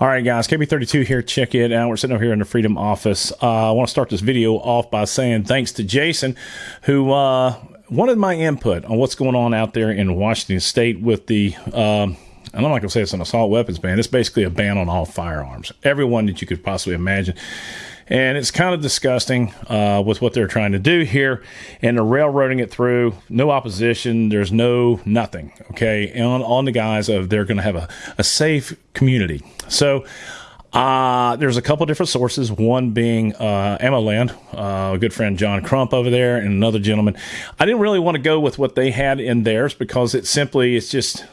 All right, guys, KB32 here. Check it out. We're sitting over here in the Freedom office. Uh, I want to start this video off by saying thanks to Jason, who uh, wanted my input on what's going on out there in Washington State with the. Um, I'm not going to say it's an assault weapons ban. It's basically a ban on all firearms, everyone that you could possibly imagine. And it's kind of disgusting uh, with what they're trying to do here. And they're railroading it through. No opposition. There's no nothing. Okay. On, on the guise of they're going to have a, a safe community. So, uh, there's a couple different sources, one being uh, AmmoLand, uh, a good friend John Crump over there, and another gentleman. I didn't really want to go with what they had in theirs because it simply, it's just,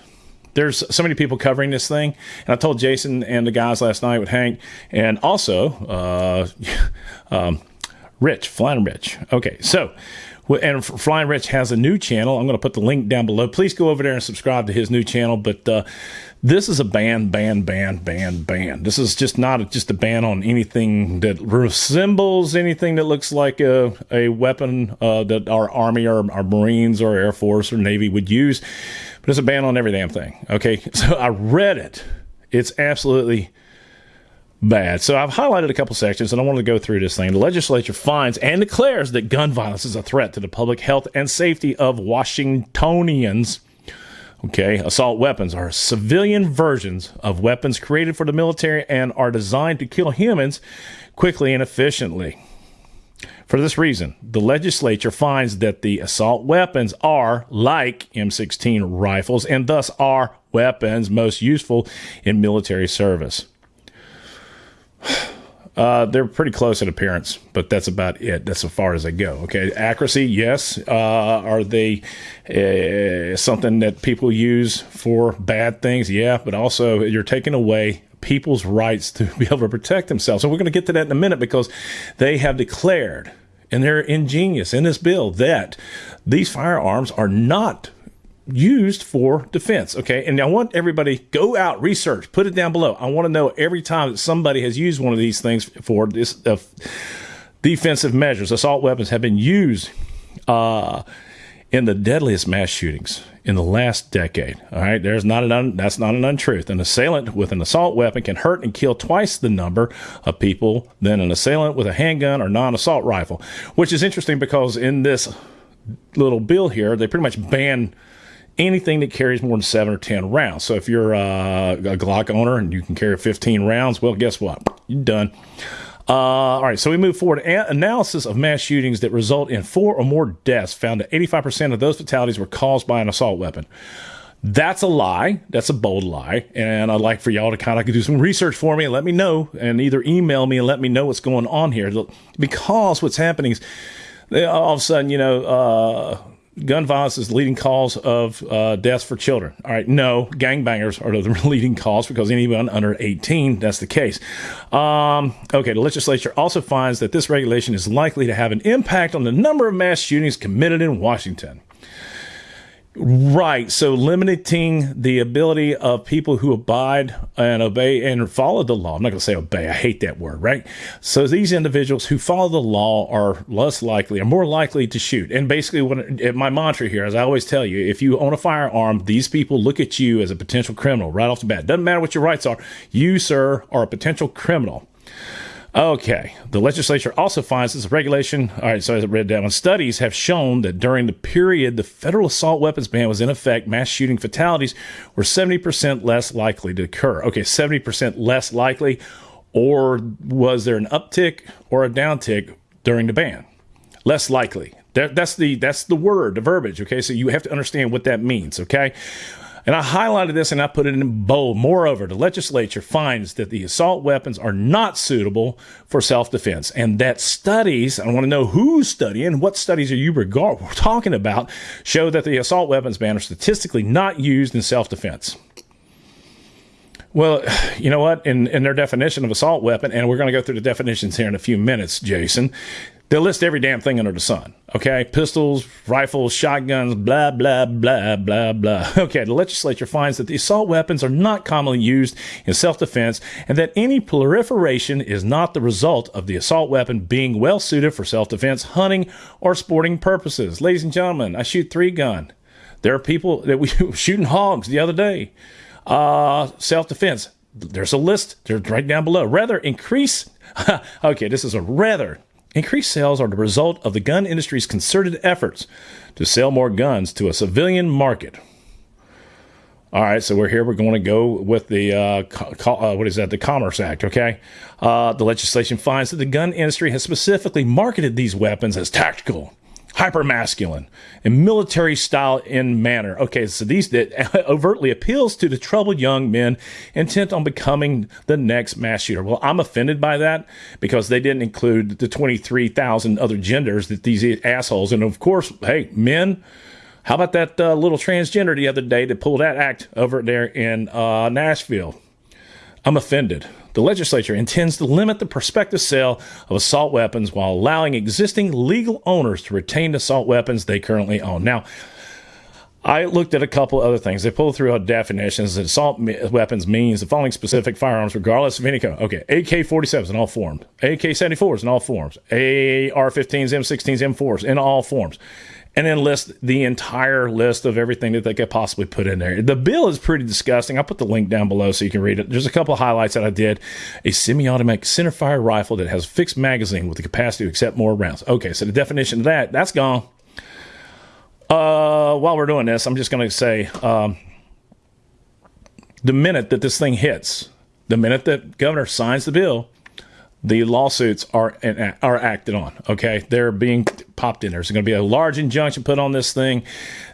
there's so many people covering this thing. And I told Jason and the guys last night with Hank, and also uh, um, Rich, Flying Rich. Okay, so and Flying Rich has a new channel. I'm going to put the link down below. Please go over there and subscribe to his new channel. But uh, this is a ban, ban, ban, ban, ban. This is just not a, just a ban on anything that resembles anything that looks like a, a weapon uh, that our Army or our Marines or Air Force or Navy would use. But it's a ban on every damn thing. Okay, so I read it. It's absolutely bad. So I've highlighted a couple sections and I want to go through this thing. The legislature finds and declares that gun violence is a threat to the public health and safety of Washingtonians. Okay, assault weapons are civilian versions of weapons created for the military and are designed to kill humans quickly and efficiently. For this reason, the legislature finds that the assault weapons are like M16 rifles and thus are weapons most useful in military service. Uh, they're pretty close in appearance, but that's about it. That's as far as they go. Okay, accuracy, yes. Uh, are they uh, something that people use for bad things? Yeah, but also you're taking away people's rights to be able to protect themselves. And we're going to get to that in a minute because they have declared, and they're ingenious in this bill, that these firearms are not used for defense. Okay. And I want everybody go out, research, put it down below. I want to know every time that somebody has used one of these things for this uh, defensive measures. Assault weapons have been used uh, in the deadliest mass shootings in the last decade. All right. There's not an un- that's not an untruth. An assailant with an assault weapon can hurt and kill twice the number of people than an assailant with a handgun or non-assault rifle, which is interesting because in this little bill here, they pretty much ban anything that carries more than seven or 10 rounds. So if you're uh, a Glock owner and you can carry 15 rounds, well, guess what? You're done. Uh, all right, so we move forward. Analysis of mass shootings that result in four or more deaths found that 85% of those fatalities were caused by an assault weapon. That's a lie. That's a bold lie. And I'd like for y'all to kind of do some research for me and let me know, and either email me and let me know what's going on here. Because what's happening is all of a sudden, you know, uh, gun violence is the leading cause of uh, deaths for children. All right, no, gangbangers are the leading cause because anyone under 18, that's the case. Um, okay, the legislature also finds that this regulation is likely to have an impact on the number of mass shootings committed in Washington. Right. So limiting the ability of people who abide and obey and follow the law. I'm not going to say obey. I hate that word, right? So these individuals who follow the law are less likely, are more likely to shoot. And basically, what my mantra here, as I always tell you, if you own a firearm, these people look at you as a potential criminal right off the bat. Doesn't matter what your rights are. You, sir, are a potential criminal. Okay. The legislature also finds this regulation. All right, so I read that one, studies have shown that during the period the federal assault weapons ban was in effect, mass shooting fatalities were 70% less likely to occur. Okay, 70% less likely, or was there an uptick or a downtick during the ban? Less likely. That, that's the that's the word, the verbiage. Okay, so you have to understand what that means. Okay. And I highlighted this and I put it in bold. Moreover, the legislature finds that the assault weapons are not suitable for self defense and that studies, I want to know who's studying, what studies are you regard, talking about, show that the assault weapons ban are statistically not used in self defense. Well, you know what? In, in their definition of assault weapon, and we're going to go through the definitions here in a few minutes, Jason, They'll list every damn thing under the sun. Okay. Pistols, rifles, shotguns, blah, blah, blah, blah, blah. Okay. The legislature finds that the assault weapons are not commonly used in self defense and that any proliferation is not the result of the assault weapon being well suited for self defense, hunting, or sporting purposes. Ladies and gentlemen, I shoot three gun. There are people that we shooting hogs the other day. Uh, self defense there's a list. They're right down below. Rather increase. okay, this is a rather increased sales are the result of the gun industry's concerted efforts to sell more guns to a civilian market. All right, so we're here. We're going to go with the uh, co- uh, what is that? The Commerce Act. Okay, uh, the legislation finds that the gun industry has specifically marketed these weapons as tactical, hyper masculine, and military style in manner. Okay, so these that overtly appeals to the troubled young men intent on becoming the next mass shooter. Well, I'm offended by that because they didn't include the 23,000 other genders that these assholes, and of course, hey, men how about that uh, little transgender the other day that pulled that act over there in uh, Nashville? I'm offended. The legislature intends to limit the prospective sale of assault weapons while allowing existing legal owners to retain assault weapons they currently own. Now, I looked at a couple other things. They pulled through definitions that assault weapons means the following specific firearms, regardless of any code. Okay, AK 47s in all forms, AK 74s in all forms, AR 15s, M16s, M4s in all forms and then list the entire list of everything that they could possibly put in there. The bill is pretty disgusting. I'll put the link down below so you can read it. There's a couple of highlights that I did. A semi-automatic centerfire rifle that has a fixed magazine with the capacity to accept more rounds. Okay, so the definition of that, that's gone. Uh, while we're doing this, I'm just going to say um, the minute that this thing hits, the minute that governor signs the bill, the lawsuits are are acted on. Okay, they're being popped in. There's going to be a large injunction put on this thing.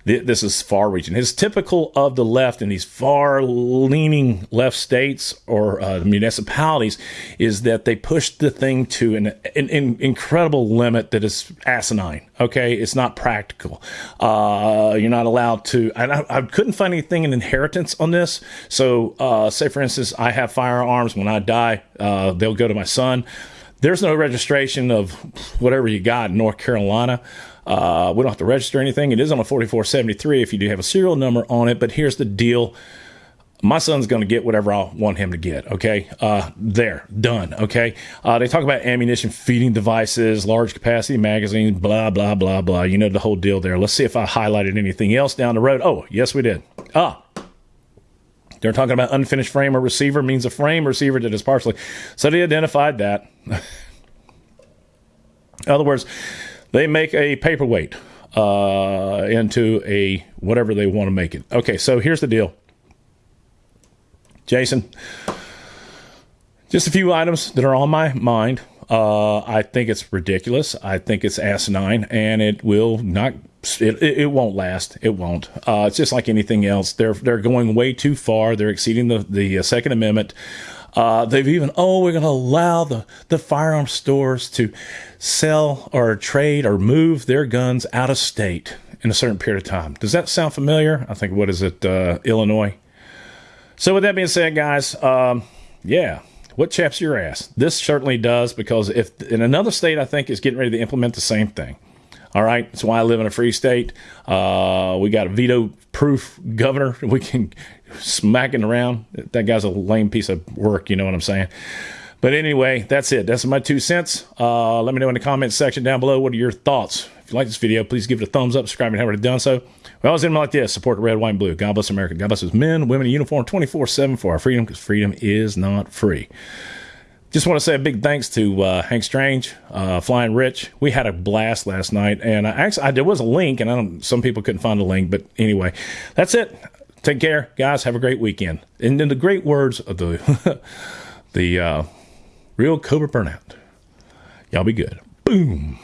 This is far reaching. It's typical of the left in these far leaning left states or uh, municipalities is that they push the thing to an, an, an, incredible limit that is asinine. Okay, it's not practical. Uh, you're not allowed to. I, I, couldn't find anything in inheritance on this. So, uh, say for instance, I have firearms. When I die, uh, they'll go to my son. There's no registration of whatever you got in North Carolina. Uh, we don't have to register anything. It is on a 4473 if you do have a serial number on it. But here's the deal my son's going to get whatever I want him to get. Okay. Uh, there, done. Okay. Uh, they talk about ammunition feeding devices, large capacity magazines, blah, blah, blah, blah. You know the whole deal there. Let's see if I highlighted anything else down the road. Oh, yes, we did. Ah, they're talking about unfinished frame or receiver means a frame receiver that is partially. So they identified that. In other words, they make a paperweight uh, into a whatever they want to make it. Okay, so here's the deal. Jason, just a few items that are on my mind. Uh, I think it's ridiculous. I think it's asinine, and it will not it, it, won't last. It won't. Uh, it's just like anything else. They're they're going way too far. They're exceeding the the uh, Second Amendment. Uh, they've even oh we're going to allow the the firearm stores to sell or trade or move their guns out of state in a certain period of time. Does that sound familiar? I think what is it uh, Illinois. So with that being said, guys, um, yeah, what chaps your ass? This certainly does because if in another state, I think is getting ready to implement the same thing. All right. That's why I live in a free state. Uh, we got a veto proof governor. We can smack it around. That guy's a lame piece of work. You know what I'm saying? But anyway, that's it. That's my two cents. Uh, let me know in the comments section down below. What are your thoughts? If you like this video, please give it a thumbs up, subscribe, and haven't already done so. We always end like this support the red, white, and blue. God bless America. God bless us men, women in uniform 24 7 for our freedom because freedom is not free. Just want to say a big thanks to uh, Hank Strange, uh, Flying Rich. We had a blast last night, and I actually I, there was a link, and I don't. Some people couldn't find the link, but anyway, that's it. Take care, guys. Have a great weekend. And in the great words of the the uh, real Cobra Burnout, y'all be good. Boom.